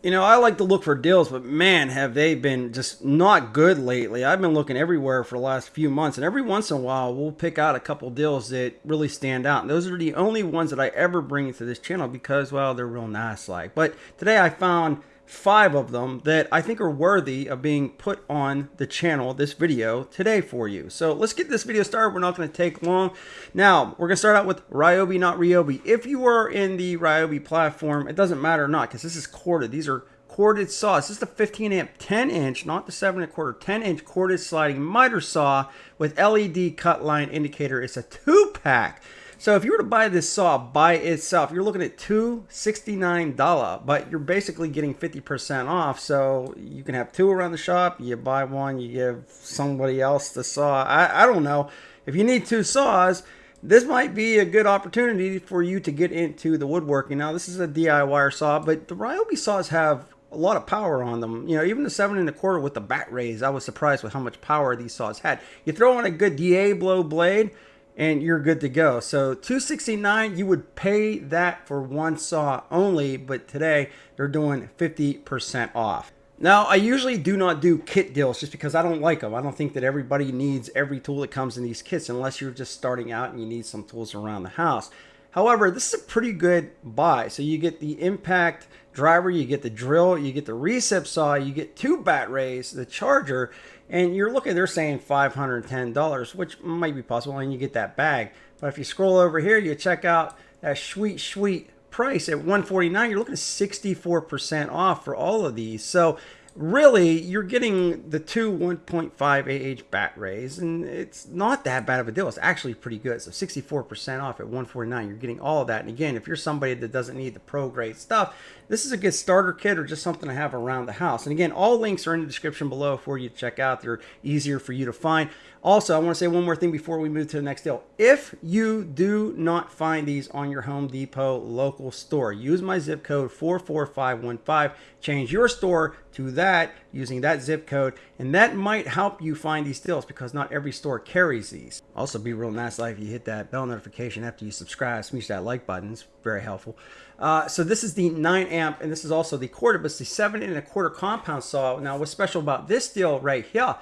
You know, I like to look for deals, but man, have they been just not good lately. I've been looking everywhere for the last few months, and every once in a while, we'll pick out a couple deals that really stand out. And those are the only ones that I ever bring to this channel because, well, they're real nice like. But today I found five of them that I think are worthy of being put on the channel, this video today for you. So let's get this video started. We're not going to take long. Now, we're going to start out with Ryobi, not Ryobi. If you are in the Ryobi platform, it doesn't matter or not because this is corded. These are corded saws. This is the 15 amp 10 inch, not the 7 and a quarter, 10 inch corded sliding miter saw with LED cut line indicator. It's a two pack. So if you were to buy this saw by itself, you're looking at $269, but you're basically getting 50% off. So you can have two around the shop. You buy one, you give somebody else the saw. I, I don't know. If you need two saws, this might be a good opportunity for you to get into the woodworking. Now, this is a DIY saw, but the Ryobi saws have a lot of power on them. You know, even the seven and a quarter with the bat rays, I was surprised with how much power these saws had. You throw on a good Diablo blade, and you're good to go. So 269, you would pay that for one saw only, but today they're doing 50% off. Now, I usually do not do kit deals just because I don't like them. I don't think that everybody needs every tool that comes in these kits unless you're just starting out and you need some tools around the house. However, this is a pretty good buy. So you get the impact driver, you get the drill, you get the recip saw, you get two bat rays, the charger, and you're looking, they're saying $510, which might be possible, and you get that bag. But if you scroll over here, you check out that sweet, sweet price at 149 you're looking at 64% off for all of these. So really you're getting the two 1.5 AH bat rays and it's not that bad of a deal. It's actually pretty good. So 64% off at 149 you're getting all of that. And again, if you're somebody that doesn't need the pro grade stuff, this is a good starter kit or just something to have around the house. And again, all links are in the description below for you to check out. They're easier for you to find. Also, I want to say one more thing before we move to the next deal. If you do not find these on your Home Depot local store, use my zip code 44515. Change your store to that using that zip code, and that might help you find these deals because not every store carries these. Also, be real nice like if you hit that bell notification after you subscribe, smash that like button. It's very helpful. Uh, so this is the 9 amp, and this is also the quarter, but it's the 7 and a quarter compound saw. Now, what's special about this deal right here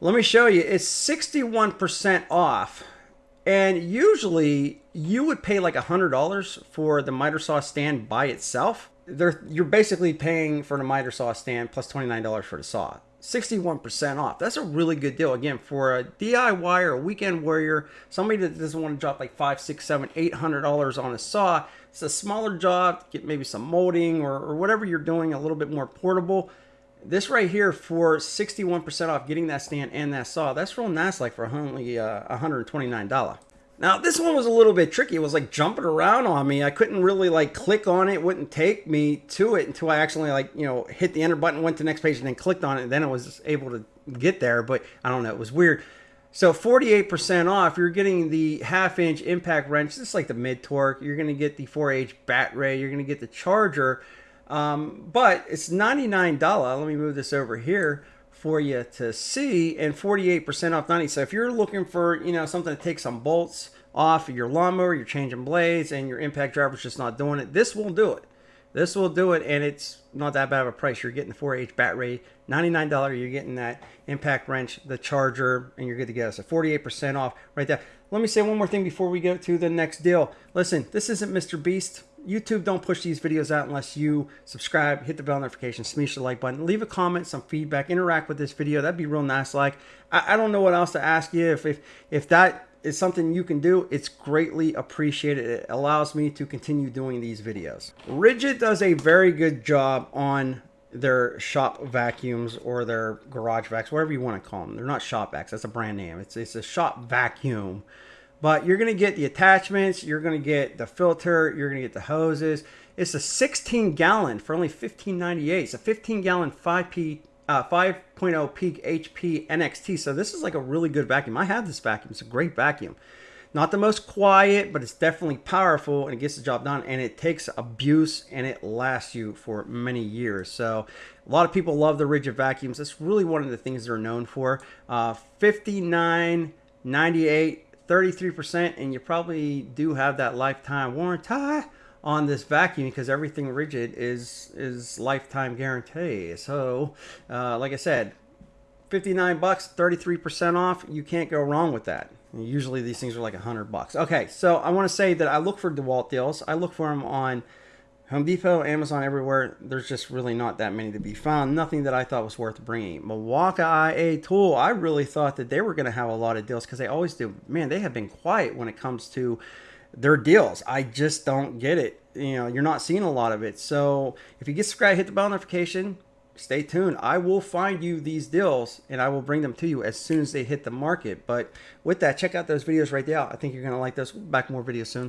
let me show you. It's 61% off. And usually you would pay like $100 for the miter saw stand by itself. They're, you're basically paying for the miter saw stand plus $29 for the saw. 61% off. That's a really good deal. Again, for a DIY or a weekend warrior, somebody that doesn't want to drop like five, six, seven, eight hundred dollars on a saw. It's a smaller job, get maybe some molding or, or whatever you're doing, a little bit more portable. This right here for 61% off getting that stand and that saw, that's real nice like for only uh, $129. Now this one was a little bit tricky. It was like jumping around on me. I couldn't really like click on it. wouldn't take me to it until I actually like, you know, hit the enter button, went to next page and then clicked on it. And then I was able to get there. But I don't know. It was weird. So 48% off, you're getting the half inch impact wrench. This is like the mid torque. You're going to get the 4H bat ray. You're going to get the charger um, but it's $99. Let me move this over here for you to see and 48% off 90. So if you're looking for, you know, something to take some bolts off of your lawnmower, you're changing blades and your impact driver's just not doing it, this will do it. This will do it and it's not that bad of a price. You're getting the 4H battery, $99. You're getting that impact wrench, the charger, and you're good to go. So 48% off right there. Let me say one more thing before we go to the next deal. Listen, this isn't Mr. Beast. YouTube don't push these videos out unless you subscribe, hit the bell notification, smash the like button, leave a comment, some feedback, interact with this video. That'd be real nice. Like, I, I don't know what else to ask you. If, if, if that is something you can do, it's greatly appreciated. It allows me to continue doing these videos. Ridgid does a very good job on their shop vacuums or their garage vacs, whatever you want to call them. They're not shop vacs. That's a brand name. It's, it's a shop vacuum. But you're going to get the attachments, you're going to get the filter, you're going to get the hoses. It's a 16 gallon for only 15.98. It's a 15 gallon 5P uh, 5.0 peak HP NXT. So this is like a really good vacuum. I have this vacuum. It's a great vacuum. Not the most quiet, but it's definitely powerful and it gets the job done. And it takes abuse and it lasts you for many years. So a lot of people love the Ridgid vacuums. That's really one of the things they're known for. Uh, 59.98 33% and you probably do have that lifetime warranty on this vacuum because everything Ridgid is is lifetime guarantee. So, uh, like I said, 59 bucks, 33% off. You can't go wrong with that. Usually these things are like 100 bucks. Okay, so I want to say that I look for DeWalt deals. I look for them on Home Depot, Amazon, everywhere. There's just really not that many to be found. Nothing that I thought was worth bringing. Milwaukee IA Tool, I really thought that they were going to have a lot of deals because they always do. Man, they have been quiet when it comes to their deals. I just don't get it. You know, you're not seeing a lot of it. So if you get subscribed, hit the bell notification. Stay tuned. I will find you these deals and I will bring them to you as soon as they hit the market. But with that, check out those videos right there. I think you're going to like those. Back more videos soon.